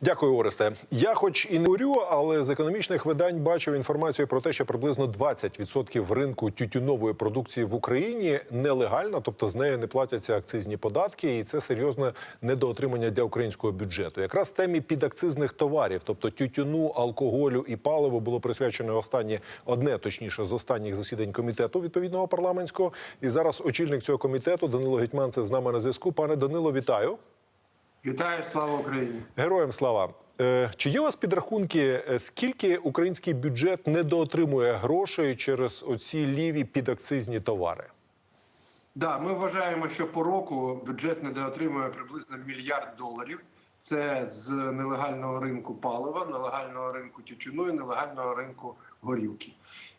Дякую, Оресте. Я, хоч і не урю, але з економічних видань бачив інформацію про те, що приблизно 20% ринку тютюнової продукції в Україні нелегально, тобто з нею не платяться акцизні податки, і це серйозне недоотримання для українського бюджету. Якраз темі підакцизних товарів, тобто тютюну, алкоголю і паливу, було присвячено останнє одне, точніше, з останніх засідань комітету відповідного парламентського. І зараз очільник цього комітету Данило Гетьманцев з нами на зв'язку. Пане Данило, вітаю. Вітаю, слава Україні! Героям слава. Е, Чи є у вас підрахунки, е, скільки український бюджет недоотримує грошей через оці ліві підакцизні товари? Да, ми вважаємо, що по року бюджет недоотримує приблизно мільярд доларів. Це з нелегального ринку палива, нелегального ринку тютюну і нелегального ринку горілки.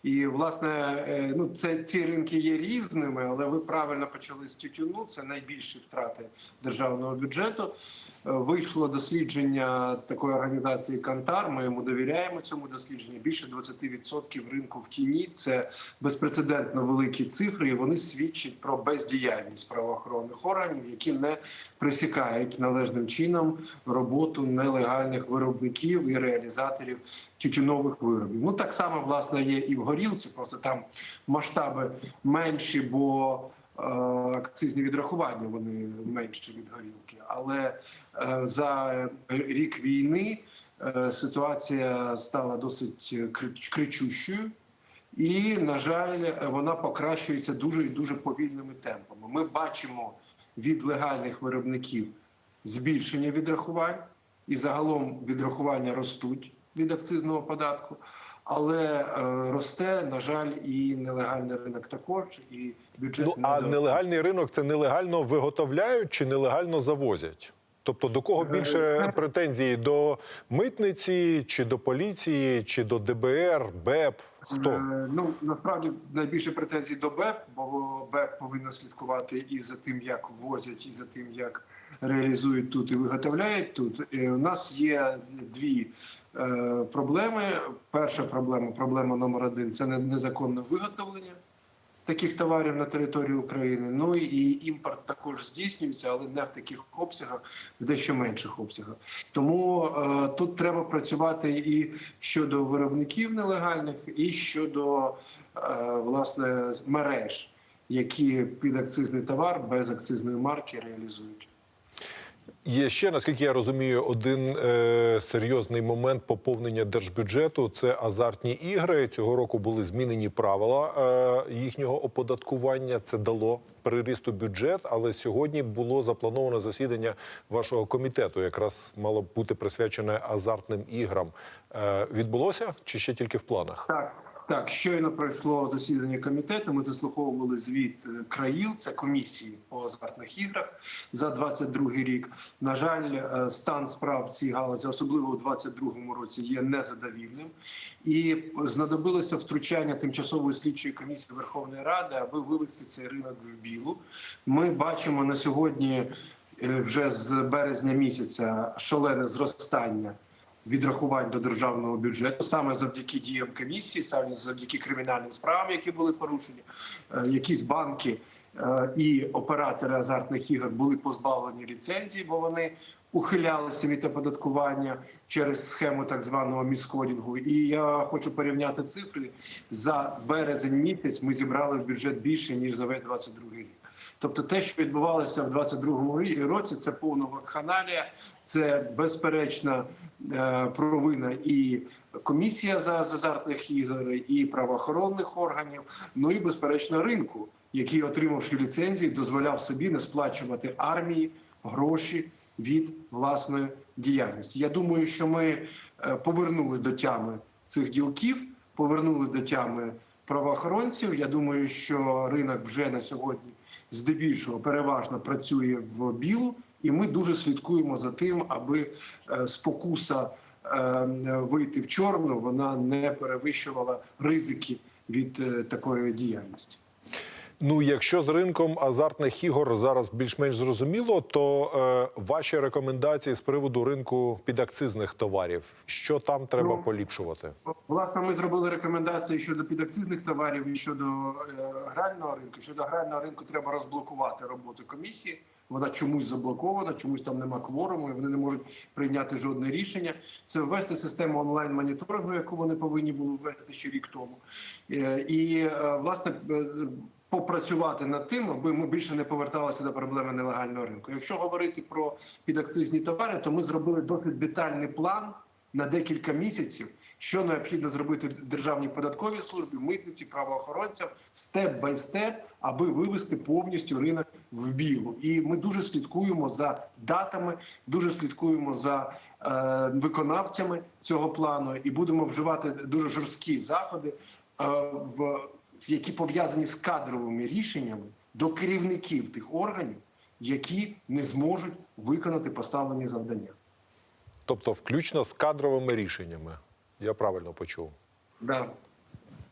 І власне, е, ну це ці ринки є різними, але ви правильно почали з тютюну. Це найбільші втрати державного бюджету. Е, Вийшло дослідження такої організації Кантар. Ми йому довіряємо цьому дослідженню. Більше 20% ринку в тіні це безпрецедентно великі цифри. і Вони свідчать про бездіяльність правоохоронних органів, які не присікають належним чином роботу нелегальних виробників і реалізаторів тютюнових виробів. Ну так само власне є і в горілці, просто там масштаби менші, бо е, акцизні відрахування вони менші від горілки. Але е, за рік війни е, ситуація стала досить кричущою. І, на жаль, вона покращується дуже і дуже повільними темпами. Ми бачимо від легальних виробників збільшення відрахувань, і загалом відрахування ростуть від акцизного податку, але е, росте, на жаль, і нелегальний ринок також, і бюджет Ну а недо- нелегальний ринок це нелегально виготовляють чи нелегально завозять? Тобто до кого більше претензії до митниці, чи до поліції, чи до ДБР, БЕП? Хто? Е, Ну насправді найбільше претензій до БЕП, бо БЕП повинна слідкувати і за тим, як ввозять, і за тим, як реалізують тут і виготовляють тут. Е, У нас є дві е, проблеми. Перша проблема, проблема номер один це незаконне виготовлення таких товарів на території України. Ну і імпорт також здійснюється, але не в таких обсягах, в дещо менших обсягах. Тому е, тут треба працювати і щодо виробників нелегальних, і щодо е, власне мереж, які під акцизний товар без акцизної марки реалізують. Є ще, наскільки я розумію, один е, серйозний момент поповнення держбюджету це азартні ігри. Цього року були змінені правила е, їхнього оподаткування. Це дало приріст у бюджет. Але сьогодні було заплановано засідання вашого комітету. Якраз мало бути присвячене азартним іграм. Е, відбулося чи ще тільки в планах? Так, так, щойно пройшло засідання комітету. Ми заслуховували звіт е, країл, це комісії по азартних іграх за 22 рік. На жаль, е, стан справ цій галузі, особливо у 22 році, є незадовільним, і знадобилося втручання тимчасової слідчої комісії Верховної Ради, аби вивести цей ринок в білу. Ми бачимо на сьогодні. е, Вже з березня місяця шалене зростання відрахувань до державного бюджету саме завдяки діям комісії, саме завдяки кримінальним справам, які були порушені, Е, якісь банки е, і оператори азартних ігор були позбавлені ліцензії, бо вони ухилялися від оподаткування через схему так званого міскодінгу. І я хочу порівняти цифри за березень місяць. Ми зібрали в бюджет більше ніж за весь 22 рік. Тобто, те, що відбувалося в 22-му році, це повна вакханалія, це безперечна е, провина і комісія за азартних ігор, і правоохоронних органів. Ну і безперечно ринку, який, отримавши ліцензії, дозволяв собі не сплачувати армії гроші від власної діяльності. Я думаю, що ми е, повернули до тями цих ділків, повернули до тями правоохоронців. Я думаю, що ринок вже на сьогодні здебільшого переважно працює в білу, і ми дуже слідкуємо за тим, аби е, спокуса е, вийти в чорну вона не перевищувала ризики від е, такої діяльності. Ну, якщо з ринком азартних ігор зараз більш-менш зрозуміло, то е, ваші рекомендації з приводу ринку підакцизних товарів, що там треба Ну, поліпшувати? Власне, ми зробили рекомендації щодо підакцизних товарів і щодо е, грального ринку. Щодо грального ринку треба розблокувати роботу комісії Вона чомусь заблокована, чомусь там нема кворуму, і вони не можуть прийняти жодне рішення. Це ввести систему онлайн моніторингу, яку вони повинні були ввести ще рік тому. Е, І е, власне е, попрацювати над тим, аби ми більше не поверталися до проблеми нелегального ринку. Якщо говорити про підакцизні товари, то ми зробили досить детальний план на декілька місяців, що необхідно зробити державній податковій службі, митниці, правоохоронцям степ бай степ, аби вивести повністю ринок в білу. І ми дуже слідкуємо за датами, дуже слідкуємо за е, виконавцями цього плану, і будемо вживати дуже жорсткі заходи, е, в які пов'язані з кадровими рішеннями до керівників тих органів, які не зможуть виконати поставлені завдання. Тобто, включно з кадровими рішеннями. Я правильно почув. Да.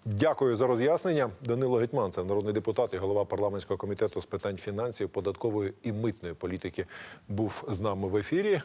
Дякую за роз'яснення. Данило Гетьман, це народний депутат і голова парламентського комітету з питань фінансів, податкової і митної політики, був з нами в ефірі.